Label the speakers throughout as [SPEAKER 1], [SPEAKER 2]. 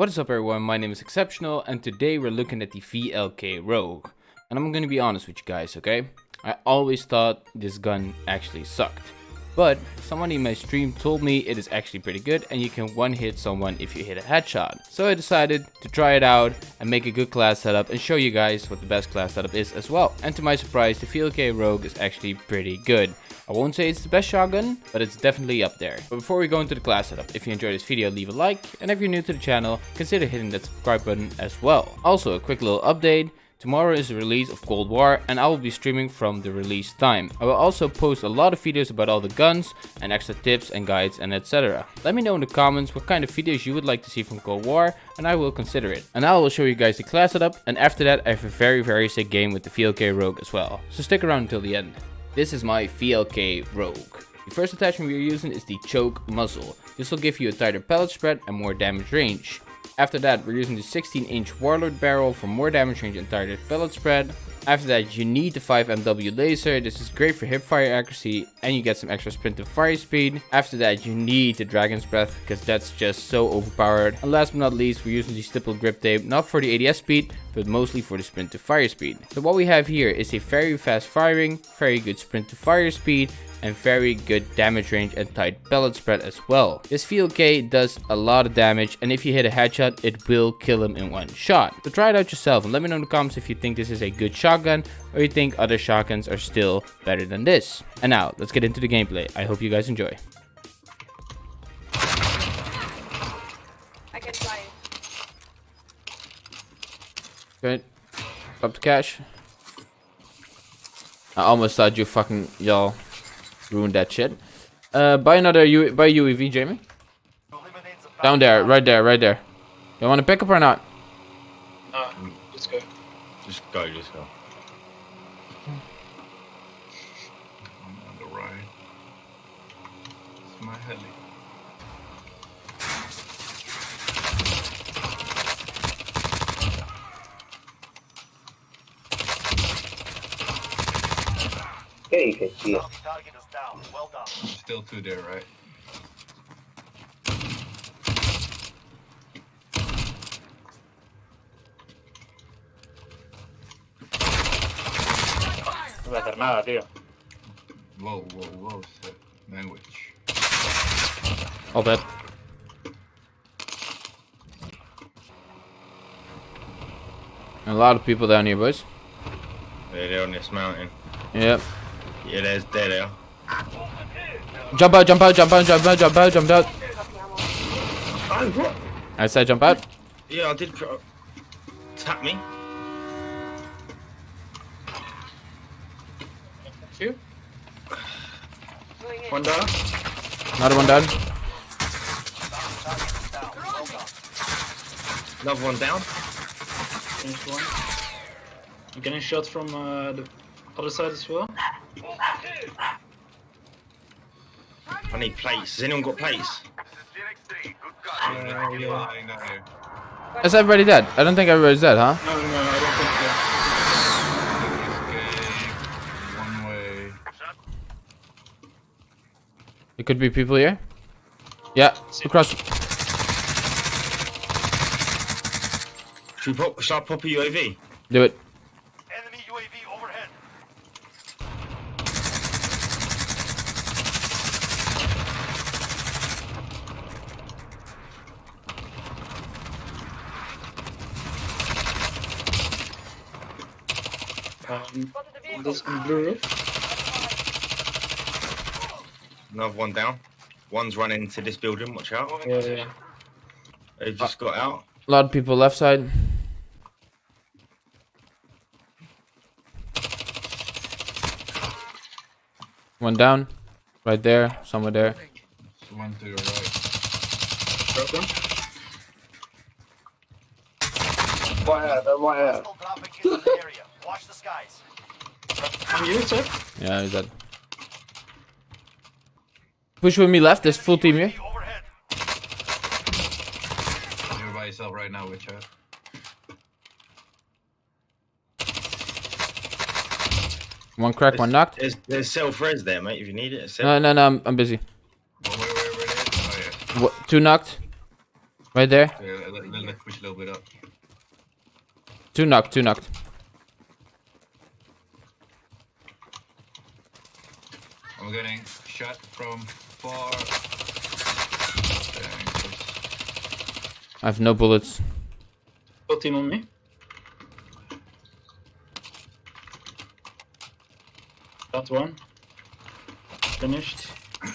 [SPEAKER 1] What is up everyone, my name is Exceptional and today we're looking at the VLK Rogue. And I'm gonna be honest with you guys, okay? I always thought this gun actually sucked. But someone in my stream told me it is actually pretty good and you can one hit someone if you hit a headshot. So I decided to try it out and make a good class setup and show you guys what the best class setup is as well. And to my surprise, the VLK Rogue is actually pretty good. I won't say it's the best shotgun, but it's definitely up there. But before we go into the class setup, if you enjoyed this video, leave a like, and if you're new to the channel, consider hitting that subscribe button as well. Also, a quick little update, Tomorrow is the release of Cold War and I will be streaming from the release time. I will also post a lot of videos about all the guns and extra tips and guides and etc. Let me know in the comments what kind of videos you would like to see from Cold War and I will consider it. And I will show you guys the class setup and after that I have a very very sick game with the VLK Rogue as well. So stick around until the end. This is my VLK Rogue. The first attachment we are using is the choke muzzle. This will give you a tighter pellet spread and more damage range. After that we're using the 16 inch Warlord barrel for more damage range and tighter pellet spread. After that you need the 5MW laser, this is great for hipfire accuracy and you get some extra sprint and fire speed. After that you need the Dragon's Breath because that's just so overpowered. And last but not least we're using the stipple grip tape, not for the ADS speed but mostly for the sprint to fire speed. So what we have here is a very fast firing, very good sprint to fire speed and very good damage range and tight pellet spread as well. This VLK does a lot of damage and if you hit a headshot it will kill him in one shot. So try it out yourself and let me know in the comments if you think this is a good shotgun or you think other shotguns are still better than this. And now let's get into the gameplay. I hope you guys enjoy. Good. Up to cash. I almost thought you fucking y'all ruined that shit. Uh, buy another U buy UAV, Jamie. Down there, right there, right there. You want to pick up or not?
[SPEAKER 2] Uh, let's go.
[SPEAKER 3] Just go, just go.
[SPEAKER 2] I'm on the right. It's my heli.
[SPEAKER 4] Yeah, you can see it.
[SPEAKER 5] Target is down. Well.
[SPEAKER 2] Still two there, right?
[SPEAKER 4] No voy a hacer nada, tío.
[SPEAKER 2] Whoa, whoa, whoa, shit. Language.
[SPEAKER 1] All dead. A lot of people down here, boys.
[SPEAKER 3] They're on this mountain.
[SPEAKER 1] Yep.
[SPEAKER 3] Yeah, there's there they are.
[SPEAKER 1] Jump out, jump out, jump out, jump out, jump out, jump out. I said jump out.
[SPEAKER 3] Yeah, I did tap me.
[SPEAKER 2] Two?
[SPEAKER 6] Going.
[SPEAKER 2] One down?
[SPEAKER 1] Another one down.
[SPEAKER 3] Another one down.
[SPEAKER 2] Finished one. I'm getting shot from uh, the other side as well.
[SPEAKER 3] Need plates. Has anyone got plates?
[SPEAKER 2] Uh, yeah, I know.
[SPEAKER 1] Is everybody dead? I don't think everybody's dead, huh?
[SPEAKER 2] No, no, no, I don't think so. Escape. One way.
[SPEAKER 1] It could be people here. Yeah, across.
[SPEAKER 3] Should, we pop, should I pop a UAV?
[SPEAKER 1] Do it.
[SPEAKER 6] Spotted the
[SPEAKER 2] this on blue roof.
[SPEAKER 3] Another one down. One's running into this building. Watch out.
[SPEAKER 2] Yeah, yeah.
[SPEAKER 3] They've just got out.
[SPEAKER 1] A lot of people left side. One down. Right there. Somewhere there.
[SPEAKER 2] So one to your right. Drop them.
[SPEAKER 4] Right out, they're right out.
[SPEAKER 5] Hostile dropping into the area. Watch the skies.
[SPEAKER 2] On you, sir.
[SPEAKER 1] Yeah, he's dead. Push with me left. There's full team here.
[SPEAKER 2] You're by yourself right now, with chat.
[SPEAKER 1] One crack, one knocked.
[SPEAKER 3] There's there's self res there, mate. If you need it.
[SPEAKER 1] No, no, no. I'm, I'm busy.
[SPEAKER 2] Oh, wait, wait, wait, wait. Oh, yeah.
[SPEAKER 1] Wha- two knocked. Right there.
[SPEAKER 2] Yeah, let, let, let,
[SPEAKER 1] Two knocked, two knocked.
[SPEAKER 6] I'm getting shot from far.
[SPEAKER 1] I have no bullets.
[SPEAKER 2] Full team on me. That one. Finished.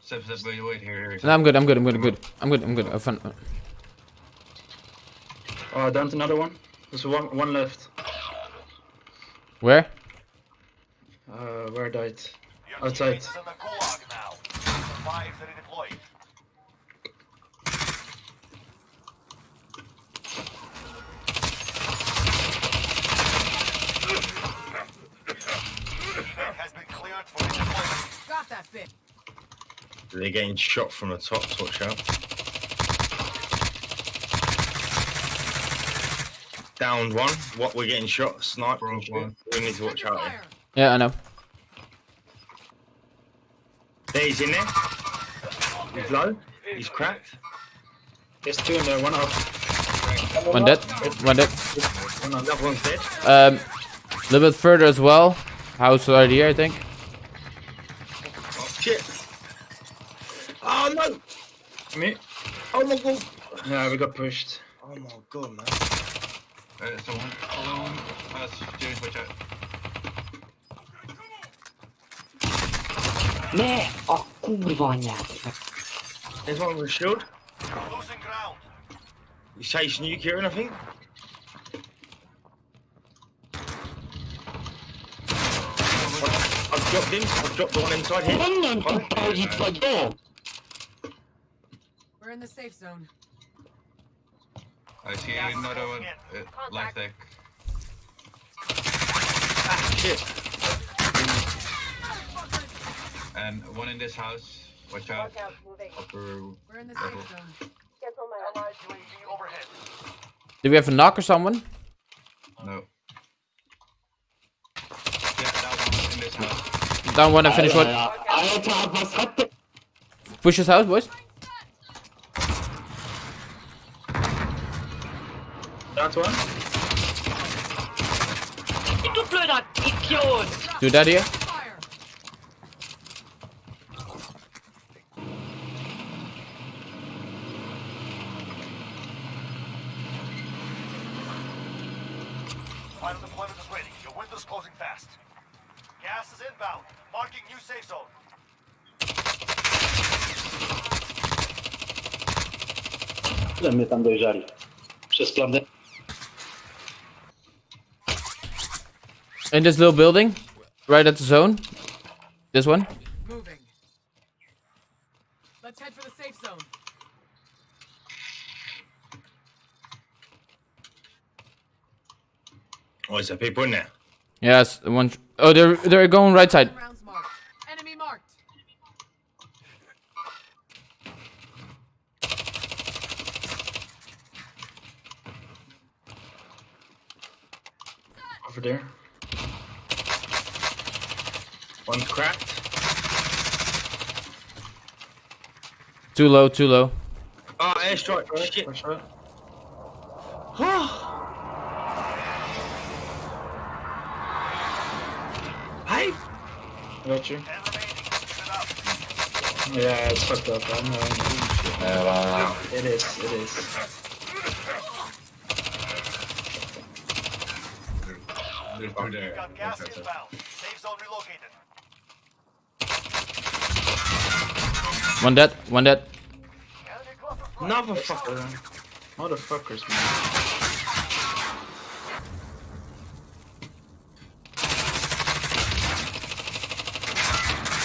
[SPEAKER 6] Step, step, wait, wait, here, here.
[SPEAKER 1] No, I'm good, I'm good, I'm good, I'm good. I'm good, I'm good. I've fun.
[SPEAKER 2] Oh, uh, down to another one. There's one one left.
[SPEAKER 1] Where?
[SPEAKER 2] Uh, where died?
[SPEAKER 5] Your
[SPEAKER 2] Outside.
[SPEAKER 5] teammates is in the gulag now. Survive the redeploy. Has been cleared for redeployment.
[SPEAKER 7] Got that bit.
[SPEAKER 3] They're getting shot from the top, so watch out. Downed one. What we're getting shot, sniper and
[SPEAKER 6] one.
[SPEAKER 3] We need to watch out. here.
[SPEAKER 1] Yeah, I know.
[SPEAKER 3] There he's in there. He's low. He's cracked.
[SPEAKER 2] There's two in there. One up.
[SPEAKER 1] One dead, one dead.
[SPEAKER 2] One up.
[SPEAKER 3] Another one's dead.
[SPEAKER 1] Um, a little bit further as well. House right here, I think.
[SPEAKER 3] Oh, shit. Oh no.
[SPEAKER 2] Me.
[SPEAKER 3] Oh my god.
[SPEAKER 2] Yeah, we got pushed.
[SPEAKER 3] Oh my god, man.
[SPEAKER 6] Uh, someone, someone has James, watch out.
[SPEAKER 8] Nie! O kurwa nie!
[SPEAKER 3] There's one with a shield.
[SPEAKER 5] Losing ground.
[SPEAKER 3] He's chasing you, Kieran, I think. I've, I've dropped him. I've dropped the one inside here.
[SPEAKER 8] Powinien tu chodzić!
[SPEAKER 7] We're in the safe zone.
[SPEAKER 6] I see another one. Uh, life deck.
[SPEAKER 3] Ah, shit.
[SPEAKER 6] And one in this house. Watch out. Upper.
[SPEAKER 7] We're in the
[SPEAKER 6] Level.
[SPEAKER 7] safe zone.
[SPEAKER 5] Allied UAV overhead.
[SPEAKER 1] Do we have a knock or someone?
[SPEAKER 6] No. Yeah, that one in this house.
[SPEAKER 1] Down one and finish one.
[SPEAKER 8] Ale trzeba.
[SPEAKER 1] Push his house, boys.
[SPEAKER 2] That one.
[SPEAKER 8] Du blöder Idiot!
[SPEAKER 1] Do that here.
[SPEAKER 7] Fire.
[SPEAKER 5] Final deployment is ready. Your window's closing fast. Gas is inbound. Marking new safe zone.
[SPEAKER 4] Że mnie tam dojrzali. Przez plan D.
[SPEAKER 1] In this little building. Right at the zone. This one.
[SPEAKER 7] Moving. Let's head for the safe zone.
[SPEAKER 3] Oh, is there people in there?
[SPEAKER 1] Yes, one. Oh, they're they're going right side.
[SPEAKER 7] Rounds marked. Enemy marked.
[SPEAKER 2] Over there.
[SPEAKER 3] One's cracked.
[SPEAKER 1] Too low, too low.
[SPEAKER 3] Oh, airstrike.
[SPEAKER 2] Right,
[SPEAKER 3] Shit.
[SPEAKER 2] watch out.
[SPEAKER 3] Hey.
[SPEAKER 2] Got you.
[SPEAKER 5] Ten remaining. Keep it up.
[SPEAKER 2] Yeah, it's fucked up. I know. It is. It is.
[SPEAKER 6] There's two there.
[SPEAKER 5] Got gas inbound. Safe zone relocated.
[SPEAKER 1] One dead, one dead.
[SPEAKER 5] Enemy cluster strike.
[SPEAKER 3] Another fucker.
[SPEAKER 2] Uh, motherfuckers, man.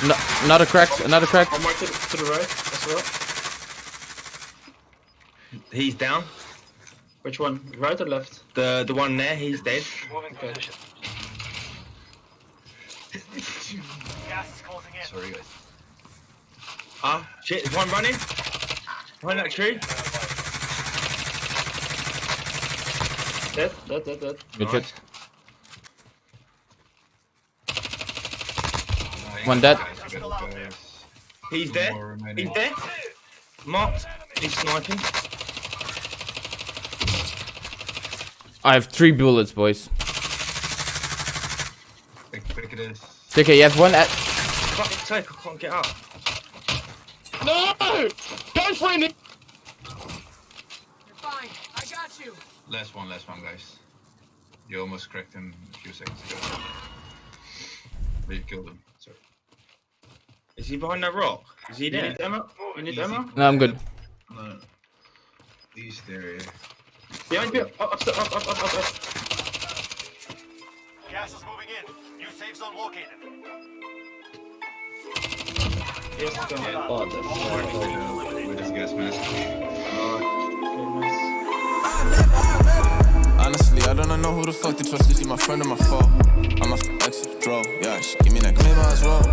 [SPEAKER 1] No, another crack, another cracked.
[SPEAKER 2] One more to, to the right as well.
[SPEAKER 3] He's down.
[SPEAKER 2] Which one? Right or left?
[SPEAKER 3] The the one there, he's dead.
[SPEAKER 2] Okay.
[SPEAKER 5] Gas is closing in.
[SPEAKER 6] Sorry, guys.
[SPEAKER 3] Ah, shit. There's one running. Behind that tree.
[SPEAKER 2] Dead, dead, dead, dead.
[SPEAKER 1] Good
[SPEAKER 3] Nice.
[SPEAKER 1] shit.
[SPEAKER 6] Nice.
[SPEAKER 1] One dead.
[SPEAKER 6] Guys, you got it, guys.
[SPEAKER 3] He's
[SPEAKER 6] Two
[SPEAKER 3] there. He's there. Marked. He's sniping.
[SPEAKER 1] I have three bullets, boys.
[SPEAKER 6] Quick, quick it is.
[SPEAKER 1] Okay, you have one at.
[SPEAKER 3] Fuck's sake, I can't get out.
[SPEAKER 8] No! Go for it!
[SPEAKER 7] You're fine. I got you.
[SPEAKER 6] Last one, last one, guys. You almost cracked him a few seconds ago. But you killed him. Sorry.
[SPEAKER 3] Is he behind that rock? Is he oh,
[SPEAKER 2] You
[SPEAKER 3] there?
[SPEAKER 2] need ammo? You need ammo?
[SPEAKER 1] No, I'm good.
[SPEAKER 6] No. East area.
[SPEAKER 2] Behind you! Up, up, up, up, up, up, up.
[SPEAKER 5] Gas is moving in. New safe zone located.
[SPEAKER 2] Yes, go.
[SPEAKER 8] Oh, the fuck.
[SPEAKER 6] With this gas mask.
[SPEAKER 9] Honestly, I don't know who the fuck to trust. Is he my friend or my foe? I'm off the exit, draw. Yeah, she give me that claim as well.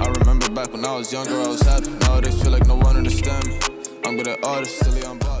[SPEAKER 9] I remember back when I was younger, I was happy. Nowadays, feel like no one understand me. I'm good at artists, silly, I'm.